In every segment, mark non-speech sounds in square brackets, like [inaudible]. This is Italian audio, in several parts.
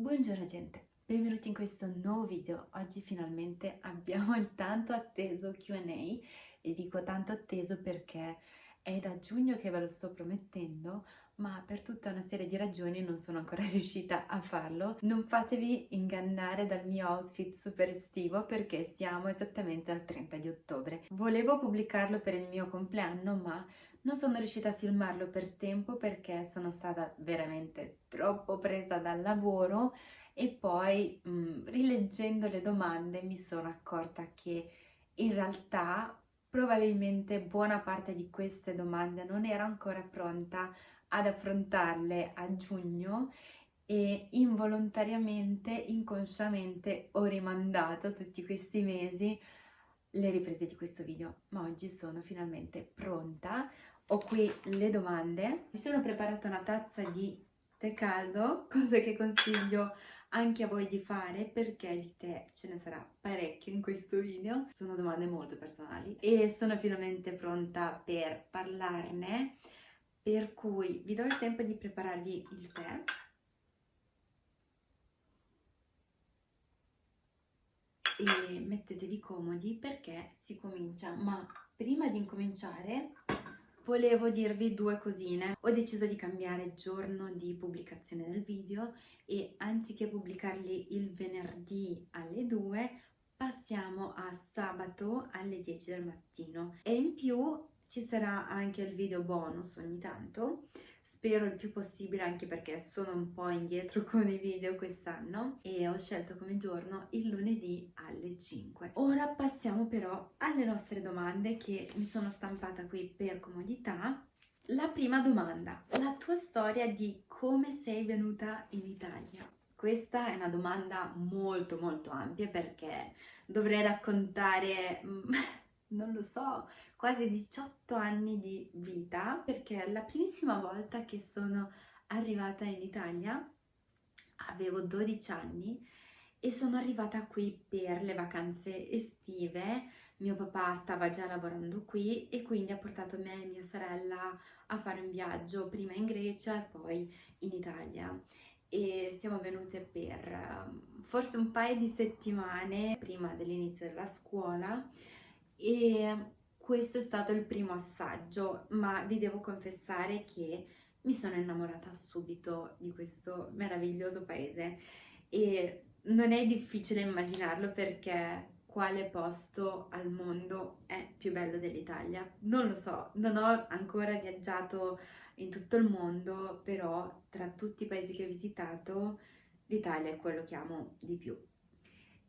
Buongiorno gente, benvenuti in questo nuovo video. Oggi finalmente abbiamo il tanto atteso Q&A e dico tanto atteso perché è da giugno che ve lo sto promettendo ma per tutta una serie di ragioni non sono ancora [laughs] riuscita a farlo. Non fatevi ingannare dal mio outfit super estivo perché siamo esattamente al 30 di ottobre. Volevo pubblicarlo per il mio compleanno ma non sono riuscita a filmarlo per tempo perché sono stata veramente troppo presa dal lavoro e poi mh, mm, rileggendo le domande mi sono accorta che in realtà probabilmente buona parte di queste domande non ero ancora pronta ad affrontarle a giugno e involontariamente, inconsciamente ho rimandato tutti questi mesi le riprese di questo video, ma oggi sono finalmente pronta. Ho qui le domande, mi sono preparata una tazza di tè caldo, [laughs] cosa che consiglio anche a voi di fare perché di tè ce ne sarà parecchio in questo video. Sono domande molto personali e sono finalmente pronta per parlarne per cui vi do il tempo di prepararvi il tè. E mettetevi comodi perché si comincia. Ma prima di incominciare volevo dirvi due cosine. Ho deciso di cambiare giorno di pubblicazione del video e anziché pubblicarli il venerdì alle 2 passiamo a sabato alle 10 del mattino. E in più ci sarà anche il video bonus ogni tanto, spero il più possibile anche perché sono un po' indietro [laughs] con i video quest'anno e ho scelto come giorno il lunedì alle 5. Ora passiamo però alle nostre domande che mi sono stampata qui per comodità. La prima domanda, la tua storia di come sei venuta in Italia? Questa è una domanda molto molto ampia perché dovrei raccontare mm, [laughs] non lo so, quasi 18 anni di vita perché la primissima volta che sono arrivata in Italia avevo 12 anni e sono arrivata qui per le vacanze estive. Mio papà stava già lavorando qui e quindi ha portato me e mia sorella a fare un viaggio prima in Grecia e poi in Italia e siamo venute per um, forse un paio di settimane prima dell'inizio della scuola e questo è stato il primo assaggio, ma vi devo confessare che mi sono innamorata subito di questo meraviglioso paese e non è difficile immaginarlo perché quale posto al mondo è più bello dell'Italia? Non lo so, non ho ancora viaggiato in tutto il mondo, però tra tutti i paesi che ho visitato l'Italia è quello che amo di più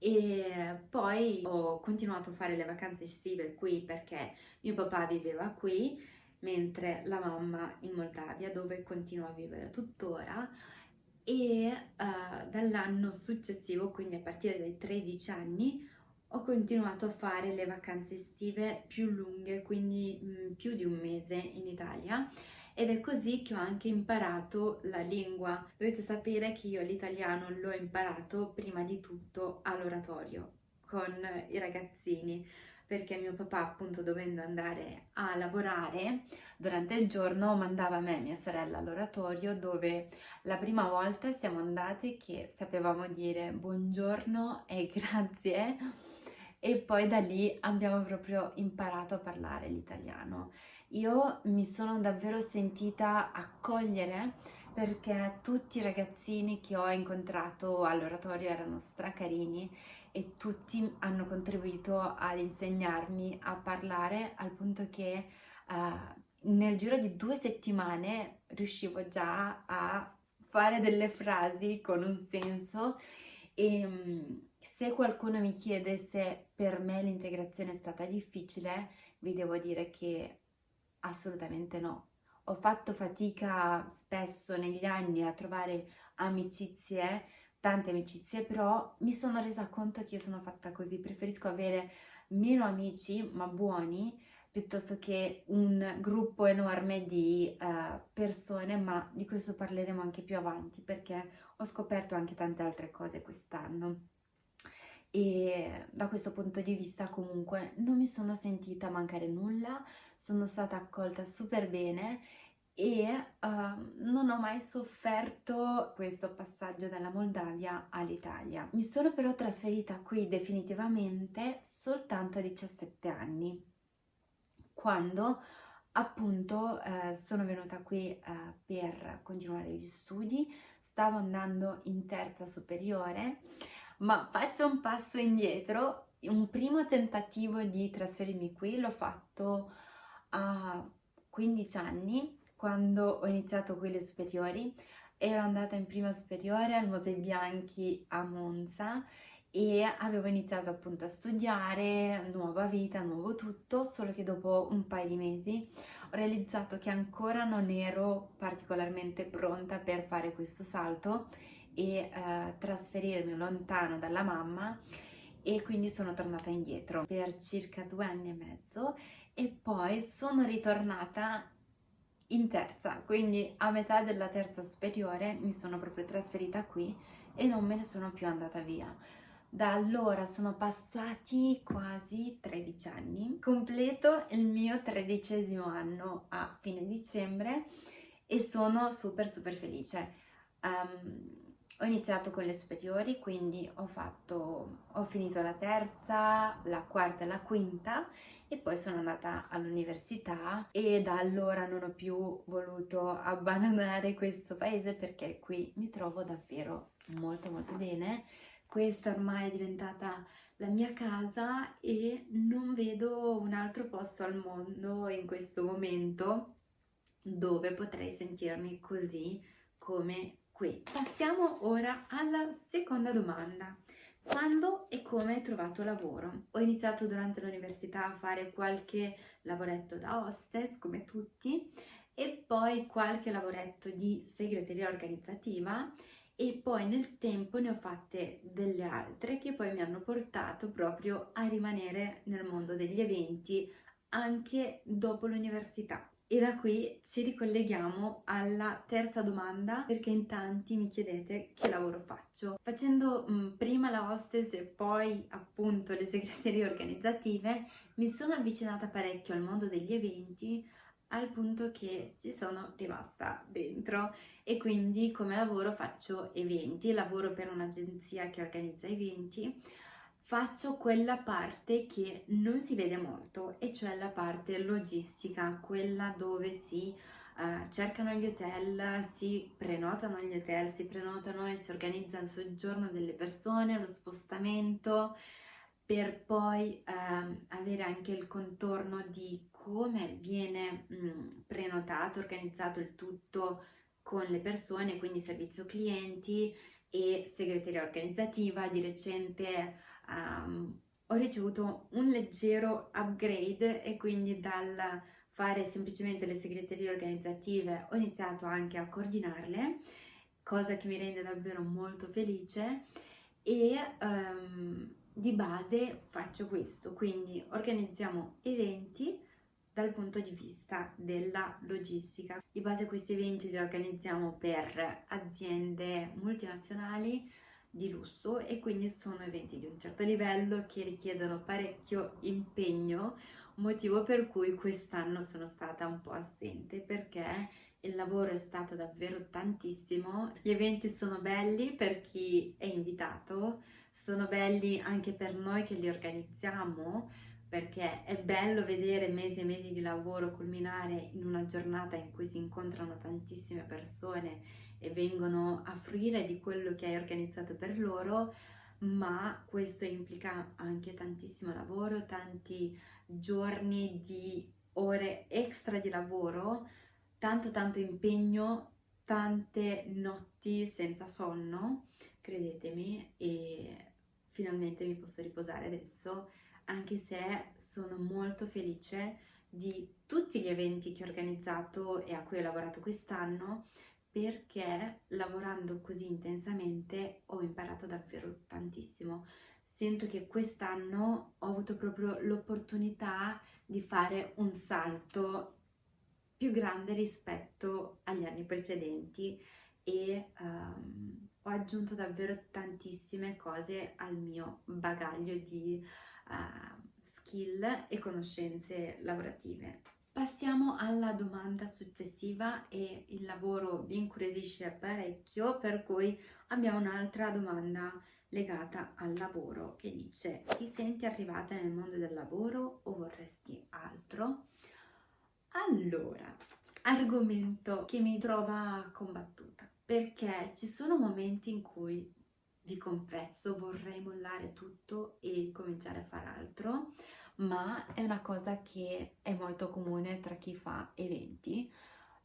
e poi ho continuato a fare le vacanze estive qui perché mio papà viveva qui mentre la mamma in Moldavia dove continua a vivere tuttora. E uh, dall'anno successivo, quindi a partire dai 13 anni, ho continuato a fare le vacanze estive più lunghe, quindi mh, mm, più di un mese in Italia ed è così che ho anche imparato la lingua. Dovete sapere che io l'italiano l'ho imparato prima di tutto all'oratorio con i ragazzini. Perché mio papà appunto dovendo andare a lavorare durante il giorno mandava me e mia sorella all'oratorio dove la prima volta siamo andate che sapevamo dire buongiorno e [laughs] grazie. E poi da lì abbiamo proprio imparato a parlare l'italiano io mi sono davvero sentita accogliere perché tutti i ragazzini che ho incontrato all'oratorio erano stracarini e tutti hanno contribuito ad insegnarmi a parlare al punto che uh, nel giro di due settimane riuscivo già a fare delle frasi con un senso. E um, se qualcuno mi chiede se per me l'integrazione è stata difficile vi devo dire che Assolutamente no. Ho fatto fatica spesso negli anni a trovare amicizie, tante amicizie, però mi sono resa conto che io sono fatta così. Preferisco avere meno amici, ma buoni, piuttosto che un gruppo enorme di uh, persone, ma di questo parleremo anche più avanti, perché ho scoperto anche tante altre cose quest'anno e da questo punto di vista comunque non mi sono sentita mancare nulla, sono stata accolta super bene e uh, non ho mai sofferto questo passaggio dalla Moldavia all'Italia. Mi sono però trasferita qui definitivamente soltanto a 17 anni, quando appunto eh, sono venuta qui eh, per continuare gli studi, stavo andando in terza superiore, ma faccio un passo indietro, un primo tentativo di trasferirmi qui l'ho fatto a 15 anni, quando ho iniziato qui le superiori, ero andata in prima superiore al Mosè Bianchi a Monza e avevo iniziato appunto a studiare, nuova vita, nuovo tutto, solo che dopo un paio di mesi ho realizzato che ancora non ero particolarmente pronta per fare questo salto e eh, trasferirmi lontano dalla mamma e quindi sono tornata indietro per circa due anni e mezzo e poi sono ritornata in terza, quindi a metà della terza superiore mi sono proprio trasferita qui e non me ne sono più andata via. Da allora sono passati quasi 13 anni, completo il mio tredicesimo anno a fine dicembre e sono super super felice. Um, ho iniziato con le superiori, quindi ho, fatto, ho finito la terza, la quarta e la quinta e poi sono andata all'università e da allora non ho più voluto abbandonare questo paese perché qui mi trovo davvero molto molto bene. Questa ormai è diventata la mia casa e non vedo un altro posto al mondo in questo momento dove potrei sentirmi così come qui. Passiamo ora alla seconda domanda. Quando e come hai trovato lavoro? Ho iniziato durante l'università a fare qualche lavoretto da hostess, come tutti, e poi qualche lavoretto di segreteria organizzativa e poi nel tempo ne ho fatte delle altre che poi mi hanno portato proprio a rimanere nel mondo degli eventi anche dopo l'università. E da qui ci ricolleghiamo alla terza domanda perché in tanti mi chiedete che lavoro faccio. Facendo mh, prima la hostess e poi appunto le segreterie organizzative mi sono avvicinata parecchio al mondo degli eventi al punto che ci sono rimasta dentro. E quindi come lavoro faccio eventi, lavoro per un'agenzia che organizza eventi, faccio quella parte che non si vede molto e cioè la parte logistica, quella dove si uh, cercano gli hotel, si prenotano gli hotel, si prenotano e si organizza il soggiorno delle persone, lo spostamento, per poi eh, avere anche il contorno di come viene mh, prenotato, organizzato il tutto con le persone, quindi servizio clienti e segreteria organizzativa. Di recente um, ho ricevuto un leggero upgrade e quindi dal fare semplicemente le segreterie organizzative ho iniziato anche a coordinarle, cosa che mi rende davvero molto felice e um, di base faccio questo, quindi organizziamo eventi dal punto di vista della logistica. Di base questi eventi li organizziamo per aziende multinazionali di lusso e quindi sono eventi di un certo livello che richiedono parecchio impegno, motivo per cui quest'anno sono stata un po' assente perché il lavoro è stato davvero tantissimo, gli eventi sono belli per chi è invitato, sono belli anche per noi che li organizziamo perché è bello vedere mesi e mesi di lavoro culminare in una giornata in cui si incontrano tantissime persone e vengono a fruire di quello che hai organizzato per loro, ma questo implica anche tantissimo lavoro, tanti giorni di ore extra di lavoro, tanto tanto impegno, tante notti senza sonno credetemi, e finalmente mi posso riposare adesso, anche se sono molto felice di tutti gli eventi che ho organizzato e a cui ho lavorato quest'anno, perché lavorando così intensamente ho imparato davvero tantissimo. Sento che quest'anno ho avuto proprio l'opportunità di fare un salto più grande rispetto agli anni precedenti e um, ho aggiunto davvero tantissime cose al mio bagaglio di uh, skill e conoscenze lavorative. Passiamo alla domanda successiva e il lavoro vi incuriosisce parecchio, per cui abbiamo un'altra domanda legata al lavoro che dice ti senti arrivata nel mondo del lavoro o vorresti altro? Allora, argomento che mi trova combattuta perché ci sono momenti in cui vi confesso vorrei mollare tutto e cominciare a fare altro ma è una cosa che è molto comune tra chi fa eventi,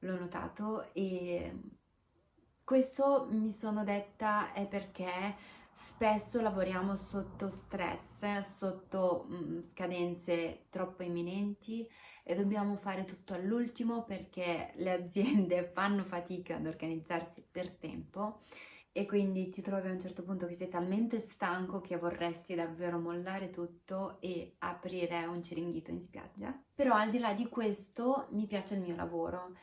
l'ho notato e questo mi sono detta è perché spesso lavoriamo sotto stress, sotto mm, scadenze troppo imminenti e dobbiamo fare tutto all'ultimo perché le aziende [laughs] fanno fatica ad organizzarsi per tempo e quindi ti trovi a un certo punto che sei talmente stanco che vorresti davvero mollare tutto e aprire un ciringhito in spiaggia. Però al di là di questo mi piace il mio lavoro.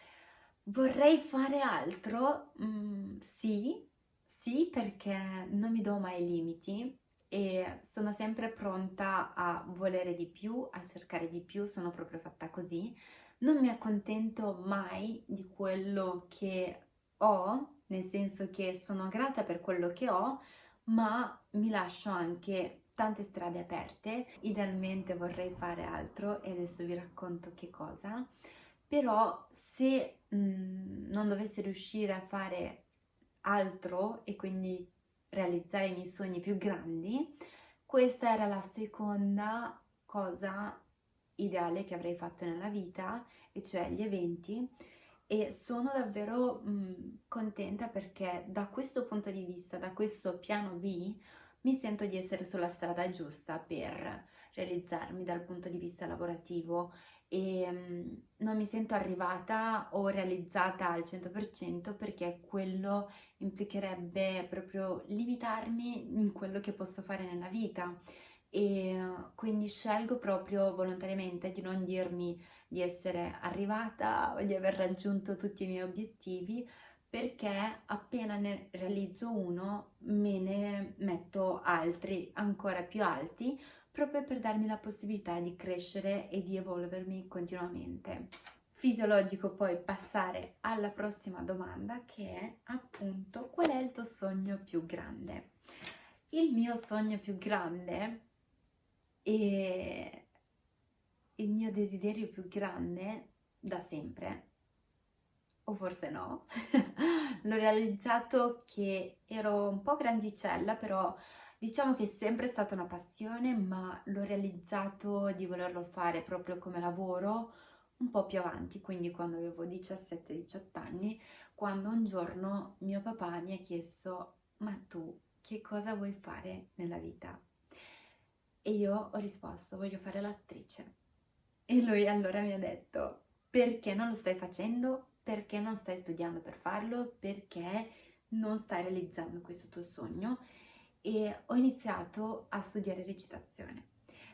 Vorrei fare altro? Mm, sì, sì perché non mi do mai limiti e sono sempre pronta a volere di più, a cercare di più, sono proprio fatta così. Non mi accontento mai di quello che ho nel senso che sono grata per quello che ho, ma mi lascio anche tante strade aperte. Idealmente vorrei fare altro e adesso vi racconto che cosa. Però se mh, mm, non dovessi riuscire a fare altro e quindi realizzare i miei sogni più grandi, questa era la seconda cosa ideale che avrei fatto nella vita, e cioè gli eventi e sono davvero mh, contenta perché da questo punto di vista, da questo piano B, mi sento di essere sulla strada giusta per realizzarmi dal punto di vista lavorativo. E mh, non mi sento arrivata o realizzata al 100% perché quello implicherebbe proprio limitarmi in quello che posso fare nella vita e quindi scelgo proprio volontariamente di non dirmi di essere arrivata o di aver raggiunto tutti i miei obiettivi perché appena ne realizzo uno me ne metto altri ancora più alti proprio per darmi la possibilità di crescere e di evolvermi continuamente. Fisiologico poi passare alla prossima domanda che è appunto qual è il tuo sogno più grande? Il mio sogno più grande e il mio desiderio più grande da sempre, o forse no, [laughs] l'ho realizzato che ero un po' grandicella, però diciamo che è sempre stata una passione, ma l'ho realizzato di volerlo fare proprio come lavoro un po' più avanti, quindi quando avevo 17-18 anni, quando un giorno mio papà mi ha chiesto ma tu che cosa vuoi fare nella vita? E io ho risposto, voglio fare l'attrice. E lui allora mi ha detto, perché non lo stai facendo? Perché non stai studiando per farlo? Perché non stai realizzando questo tuo sogno? E ho iniziato a studiare recitazione.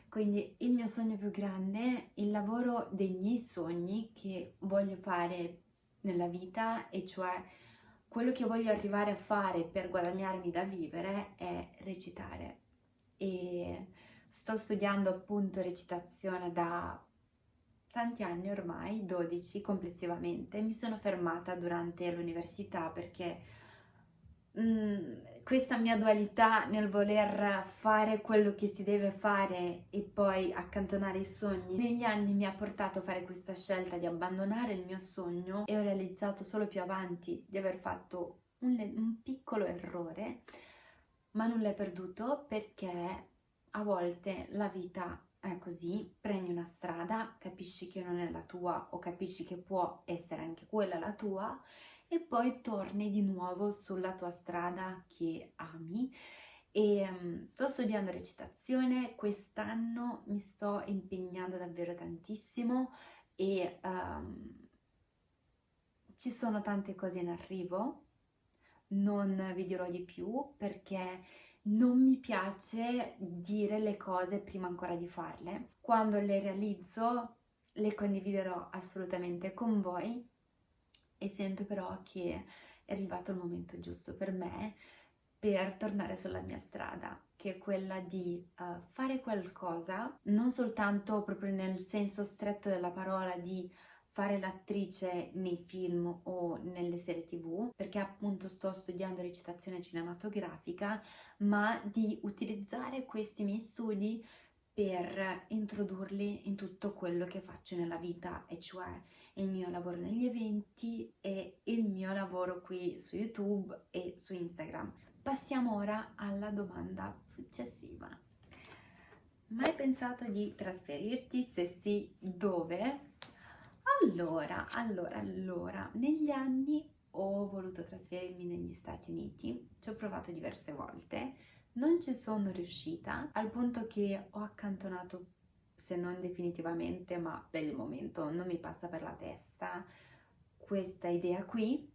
Quindi il mio sogno più grande, il lavoro dei miei sogni che voglio fare nella vita e cioè quello che voglio arrivare a fare per guadagnarmi da vivere è recitare. E Sto studiando appunto recitazione da tanti anni ormai, 12 complessivamente. Mi sono fermata durante l'università perché mh, mm, questa mia dualità nel voler fare quello che si deve fare e poi accantonare i sogni negli anni mi ha portato a fare questa scelta di abbandonare il mio sogno e ho realizzato solo più avanti di aver fatto un, un piccolo errore ma nulla è perduto perché a volte la vita è così, prendi una strada, capisci che non è la tua o capisci che può essere anche quella la tua e poi torni di nuovo sulla tua strada che ami. E um, sto studiando recitazione, quest'anno mi sto impegnando davvero tantissimo e um, ci sono tante cose in arrivo, non vi dirò di più perché non mi piace dire le cose prima ancora di farle. Quando le realizzo le condividerò assolutamente con voi e sento però che è arrivato il momento giusto per me per tornare sulla mia strada che è quella di uh, fare qualcosa, non soltanto proprio nel senso stretto della parola di fare l'attrice nei film o nelle serie tv, perché appunto sto studiando recitazione cinematografica, ma di utilizzare questi miei studi per introdurli in tutto quello che faccio nella vita, e cioè il mio lavoro negli eventi e il mio lavoro qui su YouTube e su Instagram. Passiamo ora alla domanda successiva. Mai pensato di trasferirti? Se sì, dove? Allora, allora, allora, negli anni ho voluto trasferirmi negli Stati Uniti, ci ho provato diverse volte, non ci sono riuscita, al punto che ho accantonato, se non definitivamente, ma per il momento non mi passa per la testa questa idea qui.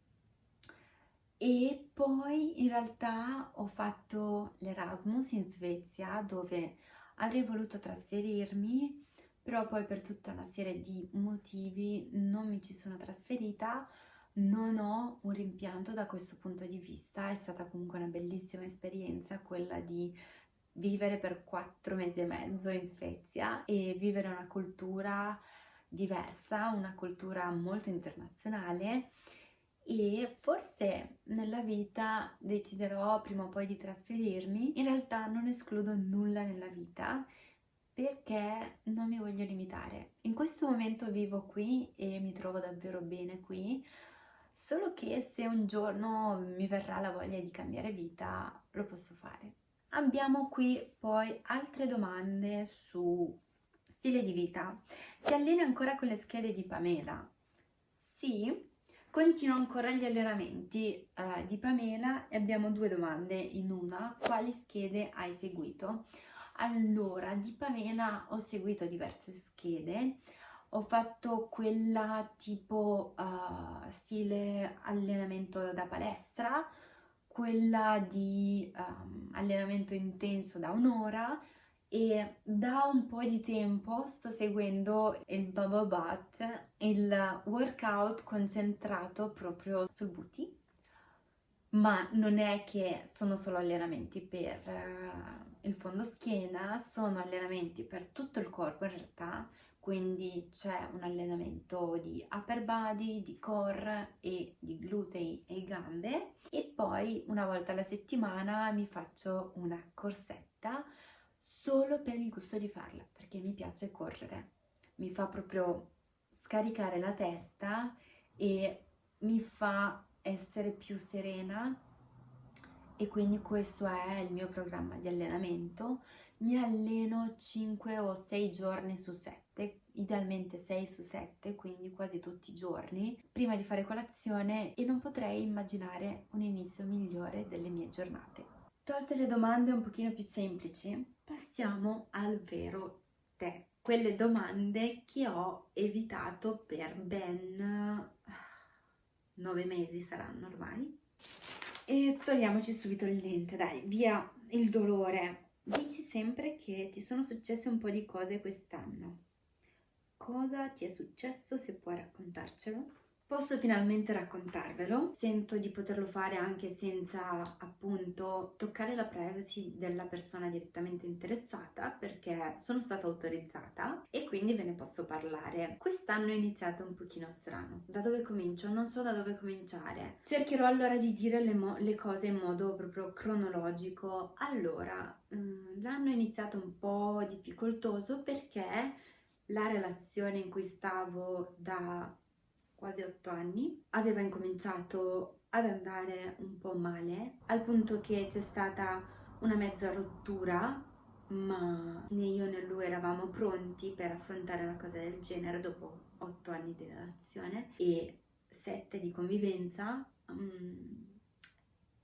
E poi in realtà ho fatto l'Erasmus in Svezia dove avrei voluto trasferirmi però poi per tutta una serie di motivi non mi ci sono trasferita, non ho un rimpianto da questo punto di vista, è stata comunque una bellissima esperienza quella di vivere per quattro mesi e mezzo in Svezia e vivere una cultura diversa, una cultura molto internazionale. E forse nella vita deciderò prima o poi di trasferirmi. In realtà non escludo nulla nella vita perché non mi voglio limitare. In questo momento vivo qui e mi trovo davvero bene qui, solo che se un giorno mi verrà la voglia di cambiare vita, lo posso fare. Abbiamo qui poi altre domande su stile di vita. Ti alleni ancora con le schede di Pamela? Sì, continuo ancora gli allenamenti eh, di Pamela e abbiamo due domande in una. Quali schede hai seguito? Allora, di Pamela ho seguito diverse schede, ho fatto quella tipo uh, stile allenamento da palestra, quella di um, allenamento intenso da un'ora e da un po' di tempo sto seguendo il Bubble Butt, il workout concentrato proprio sul booty ma non è che sono solo allenamenti per uh, il fondo schiena, sono allenamenti per tutto il corpo in realtà, quindi c'è un allenamento di upper body, di core e di glutei e gambe. E poi una volta alla settimana mi faccio una corsetta solo per il gusto di farla, perché mi piace correre, mi fa proprio scaricare la testa e mi fa essere più serena e quindi questo è il mio programma di allenamento. Mi alleno 5 o 6 giorni su 7, idealmente 6 su 7, quindi quasi tutti i giorni, prima di fare colazione e non potrei immaginare un inizio migliore delle mie giornate. Tolte le domande un pochino più semplici, passiamo al vero te. Quelle domande che ho evitato per ben 9 mesi saranno ormai. E togliamoci subito il dente, dai, via il dolore. Dici sempre che ti sono successe un po' di cose quest'anno. Cosa ti è successo, se puoi raccontarcelo? Posso finalmente raccontarvelo, sento di poterlo fare anche senza appunto toccare la privacy della persona direttamente interessata perché sono stata autorizzata e quindi ve ne posso parlare. Quest'anno è iniziato un pochino strano. Da dove comincio? Non so da dove cominciare. Cercherò allora di dire le, le cose in modo proprio cronologico. Allora, mm, l'anno è iniziato un po' difficoltoso perché la relazione in cui stavo da quasi otto anni, aveva incominciato ad andare un po' male, al punto che c'è stata una mezza rottura, ma né io né lui eravamo pronti per affrontare una cosa del genere dopo otto anni di relazione e sette di convivenza, um,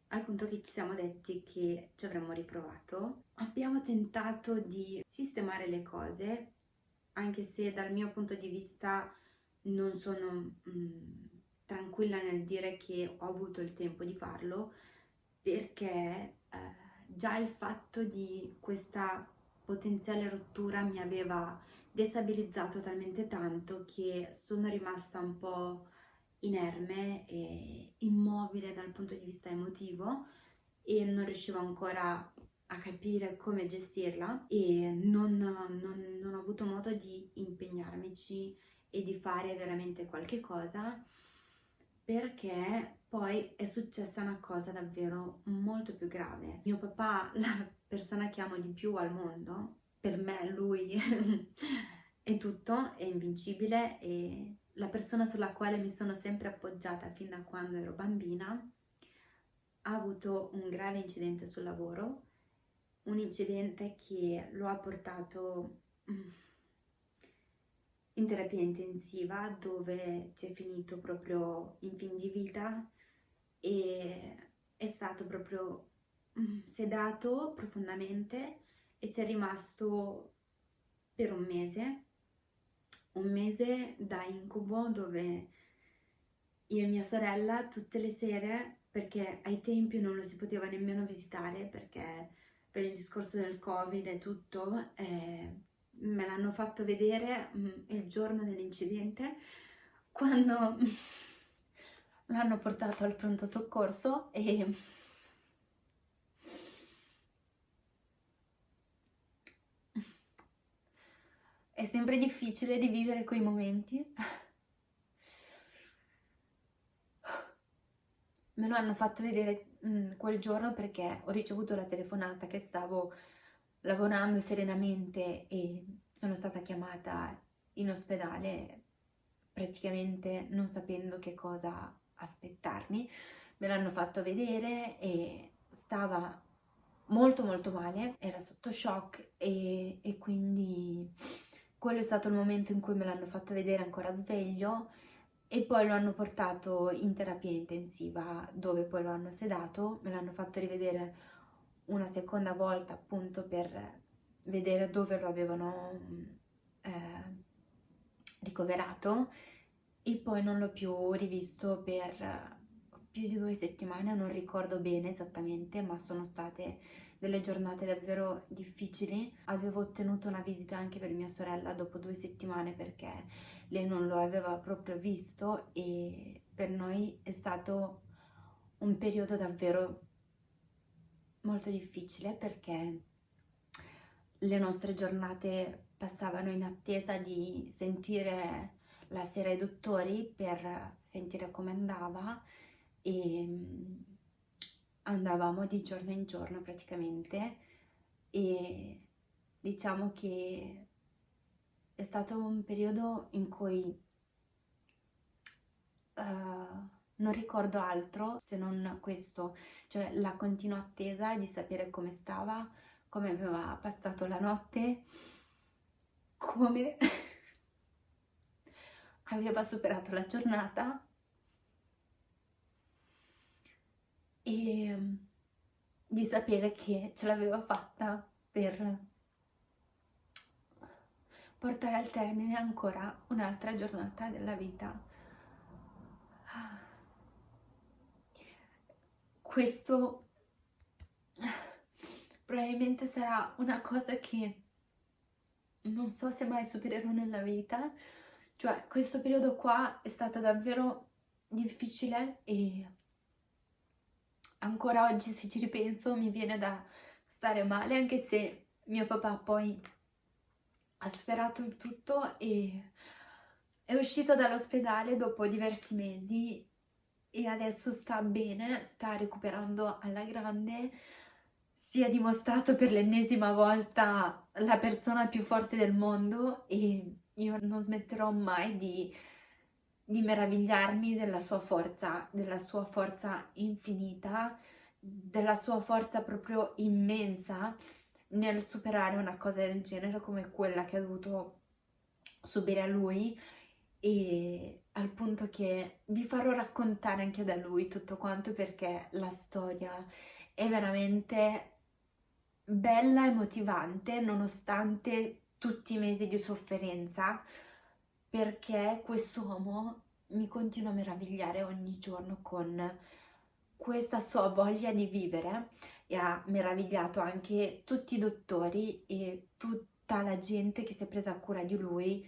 al punto che ci siamo detti che ci avremmo riprovato. Abbiamo tentato di sistemare le cose, anche se dal mio punto di vista non sono mh, mm, tranquilla nel dire che ho avuto il tempo di farlo perché eh, già il fatto di questa potenziale rottura mi aveva destabilizzato talmente tanto che sono rimasta un po' inerme e immobile dal punto di vista emotivo e non riuscivo ancora a capire come gestirla e non, non, non ho avuto modo di impegnarmici e di fare veramente qualche cosa perché poi è successa una cosa davvero molto più grave. Mio papà, [laughs] la persona che amo di più al mondo, per me lui [laughs] è tutto, è invincibile e la persona sulla quale mi sono sempre appoggiata fin da quando ero bambina ha avuto un grave incidente sul lavoro, un incidente che lo ha portato mm, in terapia intensiva dove ci è finito proprio in fin di vita e è stato proprio mm, sedato profondamente e ci è rimasto per un mese, un mese da incubo dove io e mia sorella tutte le sere, perché ai tempi non lo si poteva nemmeno visitare perché per il discorso del covid e tutto, eh, me l'hanno fatto vedere mm, il giorno dell'incidente quando [laughs] l'hanno portato al pronto soccorso e [laughs] è sempre difficile rivivere quei momenti. [laughs] Me lo hanno fatto vedere mm, quel giorno perché ho ricevuto la telefonata che stavo lavorando serenamente e sono stata chiamata in ospedale praticamente non sapendo che cosa aspettarmi. Me l'hanno fatto vedere e stava molto molto male, era sotto shock e, e quindi quello è stato il momento in cui me l'hanno fatto vedere ancora sveglio e poi lo hanno portato in terapia intensiva dove poi lo hanno sedato, me l'hanno fatto rivedere una seconda volta appunto per vedere dove lo avevano eh, ricoverato e poi non l'ho più rivisto per più di due settimane, non ricordo bene esattamente, ma sono state delle giornate davvero difficili. Avevo ottenuto una visita anche per mia sorella dopo due settimane perché lei non lo aveva proprio visto e per noi è stato un periodo davvero molto difficile perché le nostre giornate passavano in attesa di sentire la sera i dottori per sentire come andava e mm, andavamo di giorno in giorno praticamente e diciamo che è stato un periodo in cui uh, non ricordo altro se non questo, cioè la continua attesa di sapere come stava, come aveva passato la notte, come [laughs] aveva superato la giornata e mm, di sapere che ce l'aveva fatta per portare al termine ancora un'altra giornata della vita. Questo probabilmente sarà una cosa che non so se mai supererò nella vita, cioè questo periodo qua è stato davvero difficile e ancora oggi se ci ripenso mi viene da stare male anche se mio papà poi ha superato il tutto e è uscito dall'ospedale dopo diversi mesi e adesso sta bene, sta recuperando alla grande, si è dimostrato per l'ennesima volta la persona più forte del mondo e io non smetterò mai di, di meravigliarmi della sua forza, della sua forza infinita, della sua forza proprio immensa nel superare una cosa del genere come quella che ha dovuto subire a lui e al punto che vi farò raccontare anche da lui tutto quanto perché la storia è veramente bella e motivante nonostante tutti i mesi di sofferenza perché quest'uomo mi continua a meravigliare ogni giorno con questa sua voglia di vivere e ha meravigliato anche tutti i dottori e tutta la gente che si è presa cura di lui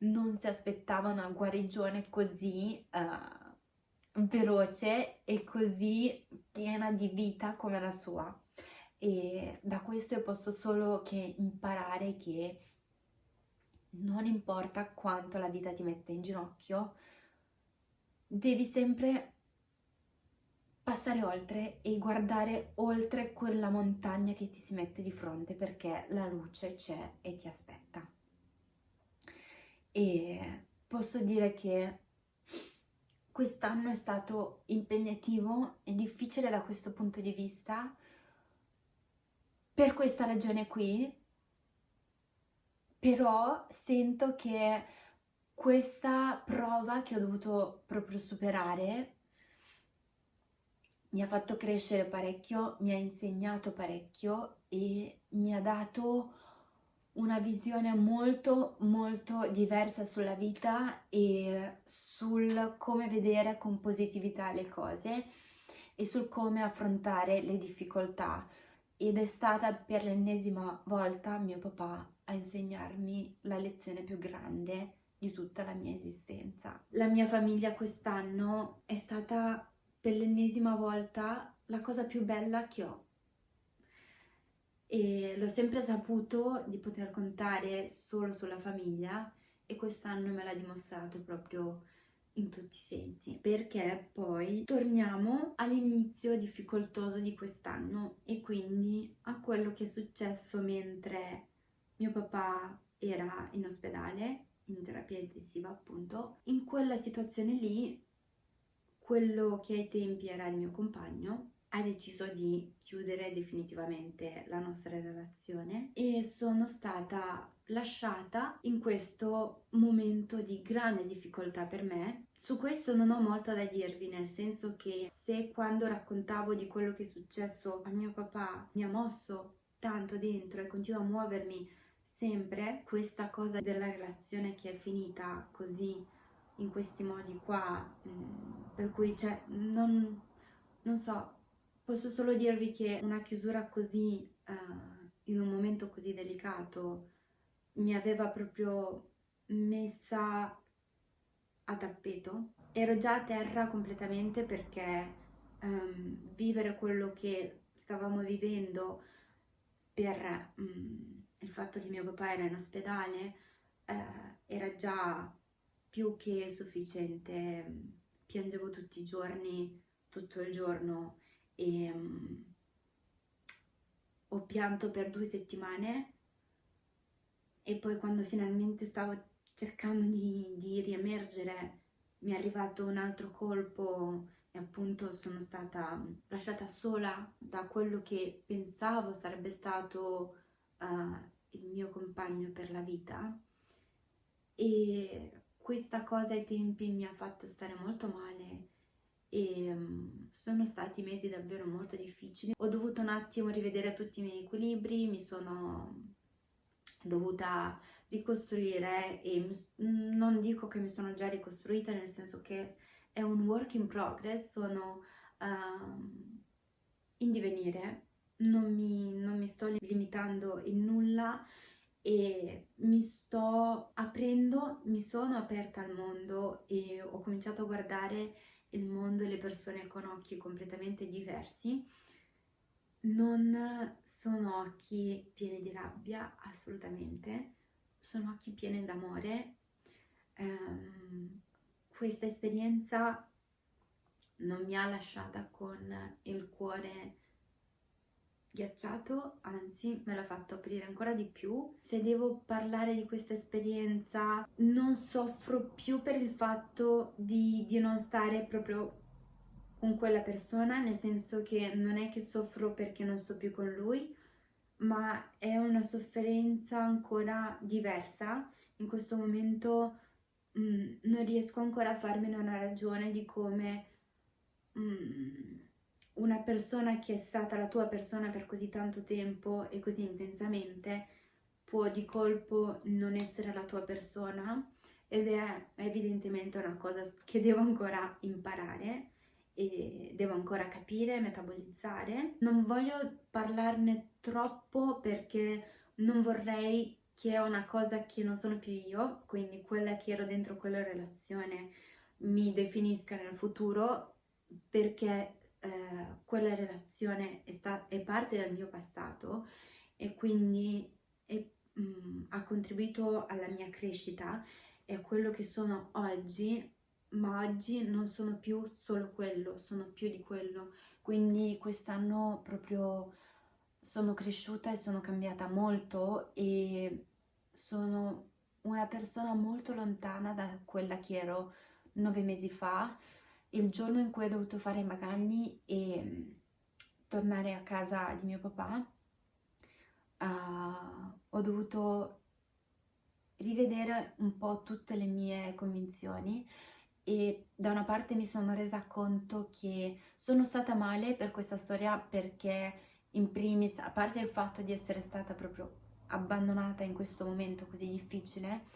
non si aspettava una guarigione così uh, veloce e così piena di vita come la sua e da questo io posso solo che imparare che non importa quanto la vita ti mette in ginocchio, devi sempre passare oltre e guardare oltre quella montagna che ti si mette di fronte perché la luce c'è e ti aspetta. E posso dire che quest'anno è stato impegnativo e difficile da questo punto di vista per questa ragione qui, però sento che questa prova che ho dovuto proprio superare mi ha fatto crescere parecchio, mi ha insegnato parecchio e mi ha dato una visione molto molto diversa sulla vita e sul come vedere con positività le cose e sul come affrontare le difficoltà ed è stata per l'ennesima volta mio papà a insegnarmi la lezione più grande di tutta la mia esistenza. La mia famiglia quest'anno è stata per l'ennesima volta la cosa più bella che ho. E l'ho sempre saputo di poter contare solo sulla famiglia e quest'anno me l'ha dimostrato proprio in tutti i sensi perché poi torniamo all'inizio difficoltoso di quest'anno e quindi a quello che è successo mentre mio papà era in ospedale in terapia intensiva appunto in quella situazione lì quello che ai tempi era il mio compagno ha deciso di chiudere definitivamente la nostra relazione e sono stata lasciata in questo momento di grande difficoltà per me. Su questo non ho molto da dirvi, nel senso che se quando raccontavo di quello che è successo a mio papà mi ha mosso tanto dentro e continua a muovermi sempre, questa cosa della relazione che è finita così in questi modi qua, mm, per cui cioè, non, non so, posso solo dirvi che una chiusura così, uh, in un momento così delicato, mi aveva proprio messa a tappeto. Ero già a terra completamente perché um, vivere quello che stavamo vivendo per um, il fatto che mio papà era in ospedale uh, era già più che sufficiente. Piangevo tutti i giorni, tutto il giorno e um, ho pianto per due settimane e poi quando finalmente stavo cercando di, di riemergere mi è arrivato un altro colpo e appunto sono stata lasciata sola da quello che pensavo sarebbe stato uh, il mio compagno per la vita. E questa cosa ai tempi mi ha fatto stare molto male e um, sono stati mesi davvero molto difficili. Ho dovuto un attimo rivedere tutti i miei equilibri, mi sono dovuta ricostruire e non dico che mi sono già ricostruita nel senso che è un work in progress, sono um, in divenire, non mi, non mi sto limitando in nulla e mi sto aprendo, mi sono aperta al mondo e ho cominciato a guardare il mondo e le persone con occhi completamente diversi. Non sono occhi pieni di rabbia, assolutamente, sono occhi pieni d'amore. Um, questa esperienza non mi ha lasciata con il cuore ghiacciato, anzi me l'ha fatto aprire ancora di più. Se devo parlare di questa esperienza non soffro più per il fatto di, di non stare proprio con quella persona, nel senso che non è che soffro perché non sto più con lui, ma è una sofferenza ancora diversa. In questo momento mh, mm, non riesco ancora a farmene una ragione di come... Mh, mm, una persona che è stata la tua persona per così tanto tempo e così intensamente può di colpo non essere la tua persona ed è evidentemente una cosa che devo ancora imparare e devo ancora capire, metabolizzare. Non voglio parlarne troppo perché non vorrei che è una cosa che non sono più io, quindi quella che ero dentro quella relazione mi definisca nel futuro perché eh, quella relazione è, è, parte del mio passato e quindi è, mh, mm, ha contribuito alla mia crescita e a quello che sono oggi, ma oggi non sono più solo quello, sono più di quello. Quindi quest'anno proprio sono cresciuta e sono cambiata molto e sono una persona molto lontana da quella che ero nove mesi fa il giorno in cui ho dovuto fare i bagagli e tornare a casa di mio papà, uh, ho dovuto rivedere un po' tutte le mie convinzioni e da una parte mi sono resa conto che sono stata male per questa storia perché in primis, a parte il fatto di essere stata proprio abbandonata in questo momento così difficile,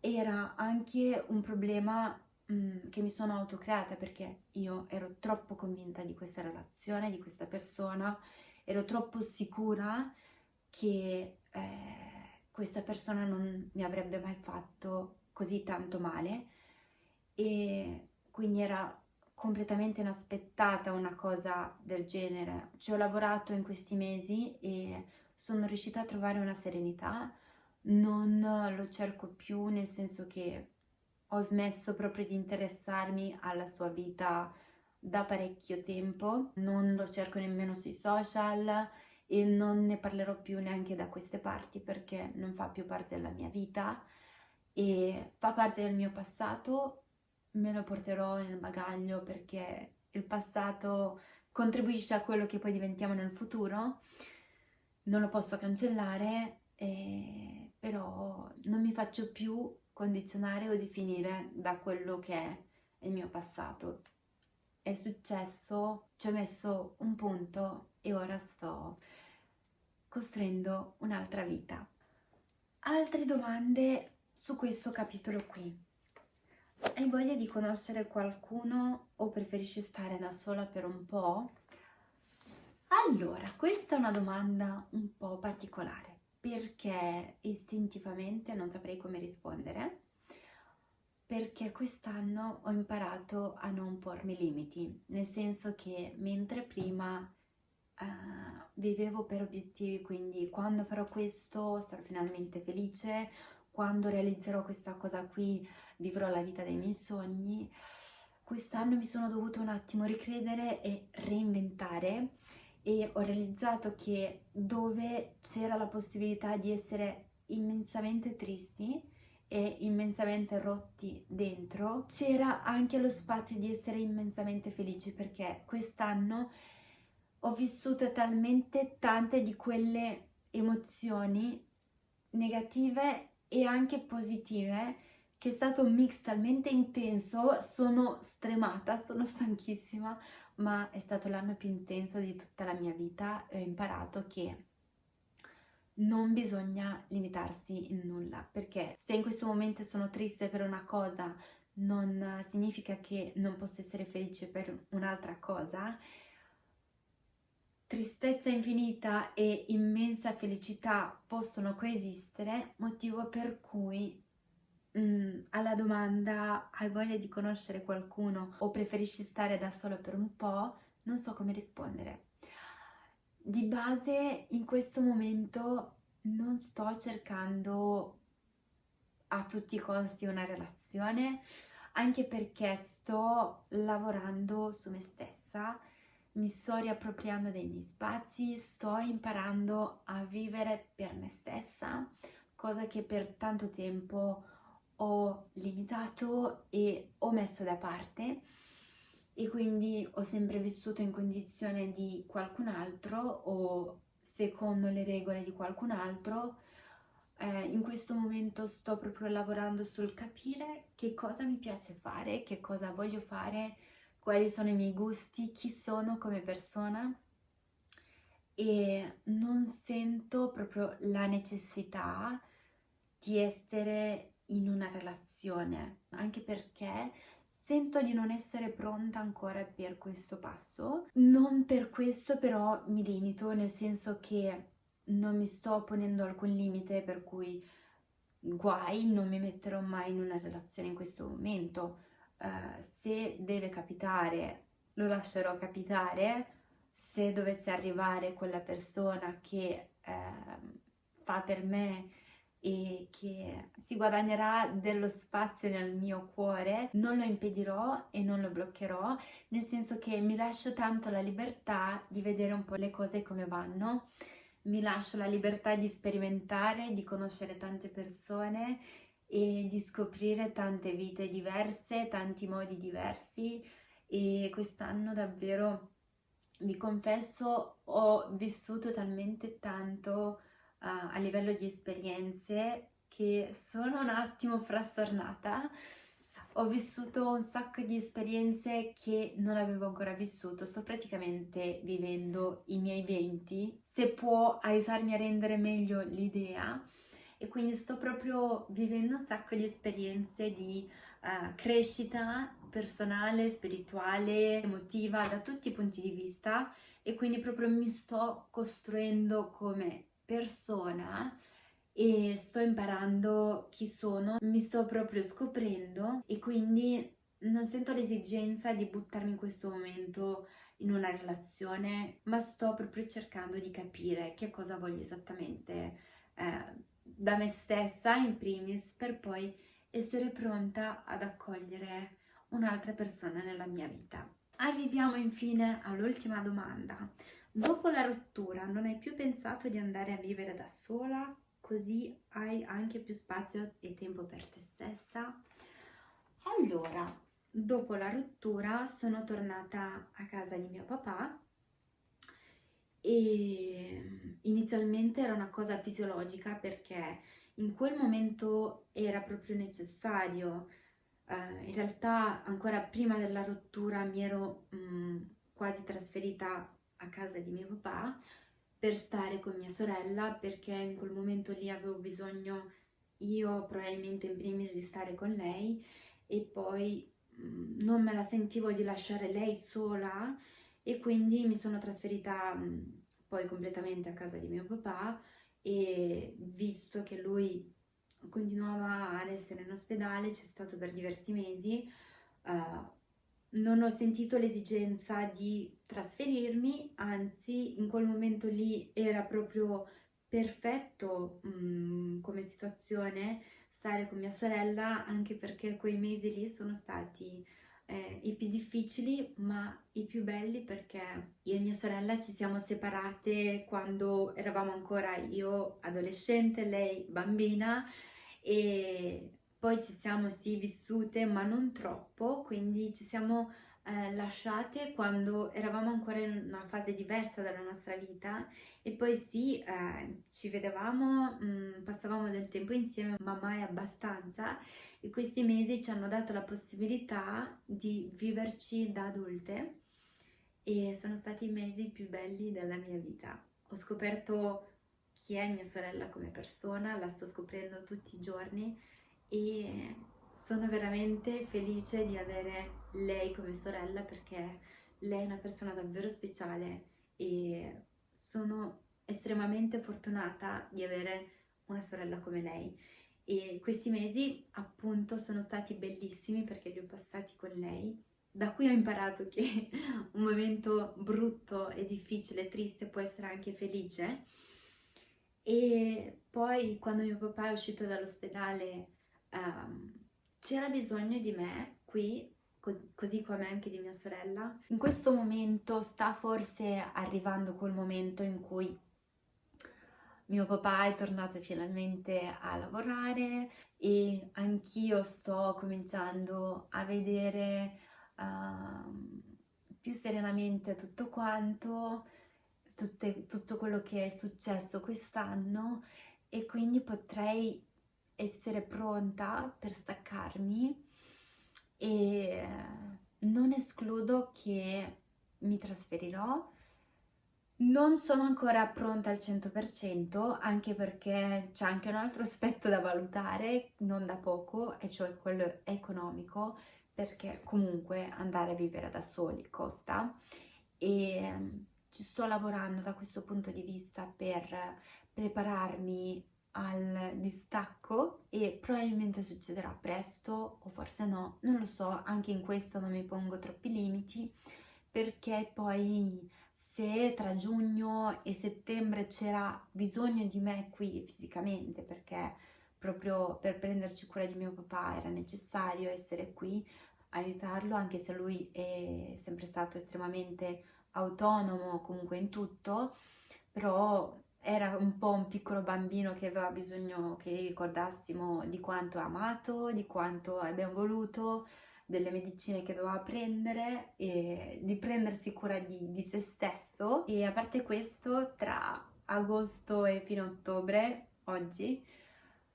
era anche un problema Mm, che mi sono autocreata perché io ero troppo convinta di questa relazione, di questa persona, ero troppo sicura che eh, questa persona non mi avrebbe mai fatto così tanto male e quindi era completamente inaspettata una cosa del genere. Ci ho lavorato in questi mesi e sono riuscita a trovare una serenità, non lo cerco più nel senso che ho smesso proprio di interessarmi alla sua vita da parecchio tempo, non lo cerco nemmeno sui social e non ne parlerò più neanche da queste parti perché non fa più parte della mia vita e fa parte del mio passato, me lo porterò nel bagaglio perché il passato contribuisce a quello che poi diventiamo nel futuro, non lo posso cancellare, eh, però non mi faccio più condizionare o definire da quello che è il mio passato. È successo, ci ho messo un punto e ora sto costruendo un'altra vita. Altre domande su questo capitolo qui. Hai voglia di conoscere qualcuno o preferisci stare da sola per un po'? Allora, questa è una domanda un po' particolare perché istintivamente non saprei come rispondere, perché quest'anno ho imparato a non pormi limiti, nel senso che mentre prima uh, vivevo per obiettivi, quindi quando farò questo sarò finalmente felice, quando realizzerò questa cosa qui vivrò la vita dei miei sogni, quest'anno mi sono dovuto un attimo ricredere e reinventare e ho realizzato che dove c'era la possibilità di essere immensamente tristi e immensamente rotti dentro, c'era anche lo spazio di essere immensamente felici perché quest'anno ho vissuto talmente tante di quelle emozioni negative e anche positive che è stato un mix talmente intenso, sono stremata, sono stanchissima, ma è stato l'anno più intenso di tutta la mia vita e ho imparato che non bisogna limitarsi in nulla, perché se in questo momento sono triste per una cosa non significa che non posso essere felice per un'altra cosa. Tristezza infinita e immensa felicità possono coesistere, motivo per cui mm, alla domanda hai voglia di conoscere qualcuno o preferisci stare da solo per un po', non so come rispondere. Di base in questo momento non sto cercando a tutti i costi una relazione, anche perché sto lavorando su me stessa, mi sto riappropriando dei miei spazi, sto imparando a vivere per me stessa, cosa che per tanto tempo ho limitato e ho messo da parte e quindi ho sempre vissuto in condizione di qualcun altro o secondo le regole di qualcun altro. Eh, in questo momento sto proprio lavorando sul capire che cosa mi piace fare, che cosa voglio fare, quali sono i miei gusti, chi sono come persona e non sento proprio la necessità di essere in una relazione, anche perché sento di non essere pronta ancora per questo passo. Non per questo però mi limito, nel senso che non mi sto ponendo alcun limite per cui guai, non mi metterò mai in una relazione in questo momento. Uh, se deve capitare lo lascerò capitare se dovesse arrivare quella persona che eh, fa per me e che si guadagnerà dello spazio nel mio cuore, non lo impedirò e non lo bloccherò, nel senso che mi lascio tanto la libertà di vedere un po' le cose come vanno, mi lascio la libertà di sperimentare, di conoscere tante persone e di scoprire tante vite diverse, tanti modi diversi e quest'anno davvero vi confesso ho vissuto talmente tanto uh, a livello di esperienze che sono un attimo frastornata. Ho vissuto un sacco di esperienze che non avevo ancora vissuto, sto praticamente vivendo i miei 20, se può aiutarmi a rendere meglio l'idea. E quindi sto proprio vivendo un sacco di esperienze di uh, crescita personale, spirituale, emotiva da tutti i punti di vista. E quindi proprio mi sto costruendo come persona e sto imparando chi sono, mi sto proprio scoprendo e quindi non sento l'esigenza di buttarmi in questo momento in una relazione, ma sto proprio cercando di capire che cosa voglio esattamente eh, da me stessa in primis per poi essere pronta ad accogliere un'altra persona nella mia vita. Arriviamo infine all'ultima domanda. Dopo la rottura non hai più pensato di andare a vivere da sola così hai anche più spazio e tempo per te stessa? Allora, dopo la rottura sono tornata a casa di mio papà e inizialmente era una cosa fisiologica perché in quel momento era proprio necessario. Uh, in realtà ancora prima della rottura mi ero mh, quasi trasferita a casa di mio papà per stare con mia sorella perché in quel momento lì avevo bisogno io probabilmente in primis di stare con lei. E poi mh, non me la sentivo di lasciare lei sola e quindi mi sono trasferita mh, poi completamente a casa di mio papà. E visto che lui continuava ad essere in ospedale, c'è stato per diversi mesi, uh, non ho sentito l'esigenza di trasferirmi, anzi in quel momento lì era proprio perfetto mh, mm, come situazione stare con mia sorella anche perché quei mesi lì sono stati eh, i più difficili ma i più belli perché io e mia sorella ci siamo separate quando eravamo ancora io adolescente, lei bambina e poi ci siamo sì vissute ma non troppo, quindi ci siamo eh, lasciate quando eravamo ancora in una fase diversa della nostra vita e poi sì, eh, ci vedevamo, mh, mm, passavamo del tempo insieme ma mai abbastanza e questi mesi ci hanno dato la possibilità di viverci da adulte e sono stati i mesi più belli della mia vita. Ho scoperto chi è mia sorella come persona, la sto scoprendo tutti i giorni e sono veramente felice di avere lei come sorella perché lei è una persona davvero speciale e sono estremamente fortunata di avere una sorella come lei. E questi mesi appunto sono stati bellissimi perché li ho passati con lei. Da cui ho imparato che [laughs] un momento brutto e difficile, triste può essere anche felice. E poi quando mio papà è uscito dall'ospedale um, c'era bisogno di me qui, co così come anche di mia sorella. In questo momento sta forse arrivando quel momento in cui mio papà è tornato finalmente a lavorare e anch'io sto cominciando a vedere uh, più serenamente tutto quanto, tutte, tutto quello che è successo quest'anno e quindi potrei essere pronta per staccarmi e non escludo che mi trasferirò. Non sono ancora pronta al 100% anche perché c'è anche un altro aspetto da valutare, non da poco, e cioè quello economico, perché comunque andare a vivere da soli costa e ci sto lavorando da questo punto di vista per prepararmi al distacco e probabilmente succederà presto o forse no, non lo so, anche in questo non mi pongo troppi limiti, perché poi se tra giugno e settembre c'era bisogno di me qui fisicamente perché proprio per prenderci cura di mio papà era necessario essere qui aiutarlo anche se lui è sempre stato estremamente autonomo comunque in tutto però era un po' un piccolo bambino che aveva bisogno che ricordassimo di quanto ha amato, di quanto abbiamo voluto, delle medicine che doveva prendere e di prendersi cura di, di se stesso. E a parte questo tra agosto e fino a ottobre oggi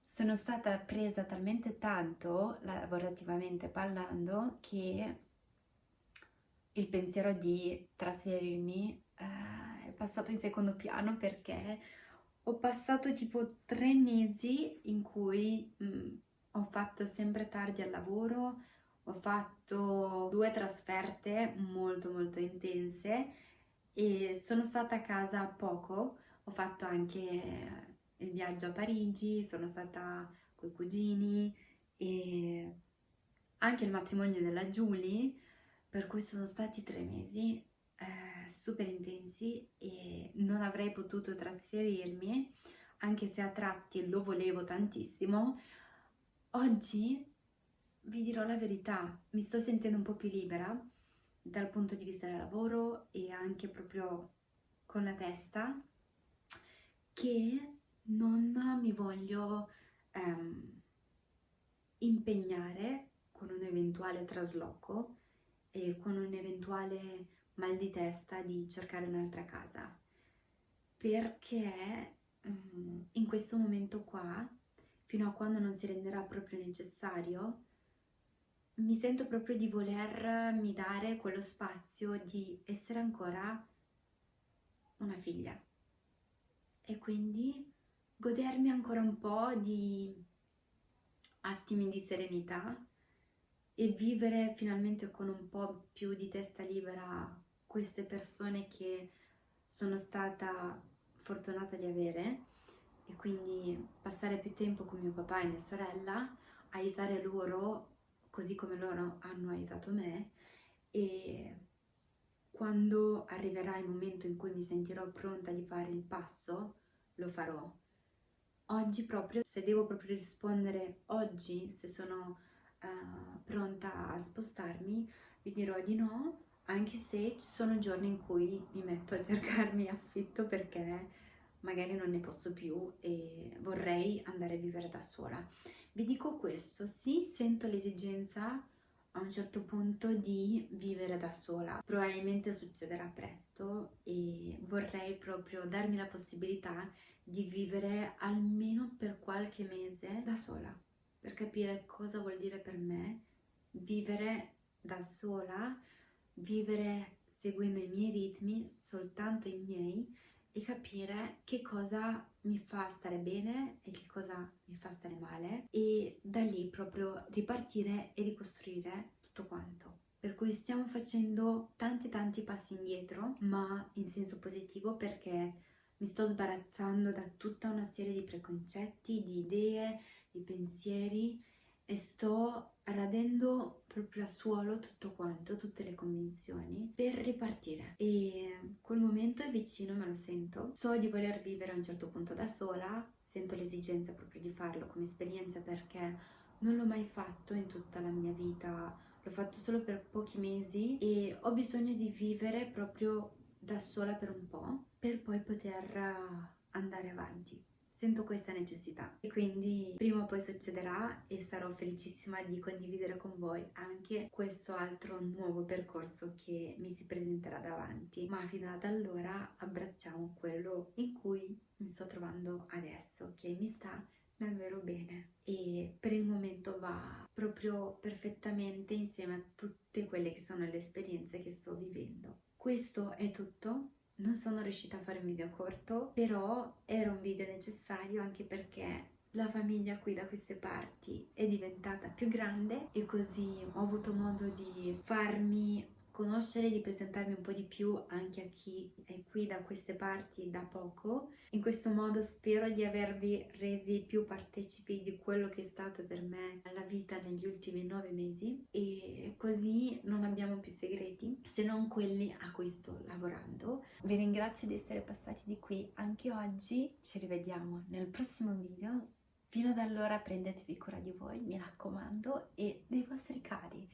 sono stata presa talmente tanto lavorativamente parlando che il pensiero di trasferirmi eh, passato in secondo piano perché ho passato tipo tre mesi in cui mh, mm, ho fatto sempre tardi al lavoro, ho fatto due trasferte molto molto intense e sono stata a casa poco, ho fatto anche il viaggio a Parigi, sono stata con i cugini e anche il matrimonio della Julie, per cui sono stati tre mesi super intensi e non avrei potuto trasferirmi, anche se a tratti lo volevo tantissimo. Oggi vi dirò la verità, mi sto sentendo un po' più libera dal punto di vista del lavoro e anche proprio con la testa che non mi voglio ehm, impegnare con un eventuale trasloco e con un eventuale mal di testa di cercare un'altra casa. Perché um, in questo momento qua fino a quando non si renderà proprio necessario mi sento proprio di volermi dare quello spazio di essere ancora una figlia. E quindi godermi ancora un po' di attimi di serenità e vivere finalmente con un po' più di testa libera queste persone che sono stata fortunata di avere e quindi passare più tempo con mio papà e mia sorella, aiutare loro così come loro hanno aiutato me e quando arriverà il momento in cui mi sentirò pronta di fare il passo, lo farò. Oggi proprio, se devo proprio rispondere oggi, se sono uh, pronta a spostarmi, vi dirò di no, anche se ci sono giorni in cui mi metto a [laughs] cercarmi affitto perché magari non ne posso più e vorrei andare a vivere da sola. Vi dico questo, sì, sento l'esigenza a un certo punto di vivere da sola. Probabilmente succederà presto e vorrei proprio darmi la possibilità di vivere almeno per qualche mese da sola, per capire cosa vuol dire per me vivere da sola, vivere seguendo i miei ritmi, soltanto i miei, e capire che cosa mi fa stare bene e che cosa mi fa stare male e da lì proprio ripartire e ricostruire tutto quanto. Per cui stiamo facendo tanti tanti passi indietro, ma in senso positivo perché mi sto sbarazzando da tutta una serie di preconcetti, di idee, di pensieri e sto radendo proprio a suolo tutto quanto, tutte le convinzioni per ripartire. E quel momento è vicino, me lo sento. So di voler vivere a un certo punto da sola sento l'esigenza proprio di farlo come esperienza perché non l'ho mai fatto in tutta la mia vita. L'ho fatto solo per pochi mesi e ho bisogno di vivere proprio da sola per un po' per poi poter andare avanti sento questa necessità. E quindi prima o poi succederà e sarò felicissima di condividere con voi anche questo altro nuovo percorso che mi si presenterà davanti. Ma fino ad allora abbracciamo quello in cui mi sto trovando adesso che mi sta davvero bene. E per il momento va proprio perfettamente insieme a tutte quelle che sono le esperienze che sto vivendo. Questo è tutto non sono riuscita a fare un video corto, però era un video necessario anche perché la famiglia qui da queste parti è diventata più grande e così ho avuto modo di farmi conoscere, di presentarmi un po' di più anche a chi è qui da queste parti da poco. In questo modo spero di avervi resi più partecipi di quello che è stata per me la vita negli ultimi nove mesi e così non abbiamo più segreti se non quelli a cui sto lavorando. Vi ringrazio di essere passati di qui anche oggi, ci rivediamo nel prossimo video. Fino ad allora prendetevi cura di voi, mi raccomando, e dei vostri cari.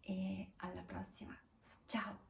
E alla prossima! Tchau!